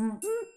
Mm. Mm.